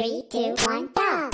Three, two, one, go!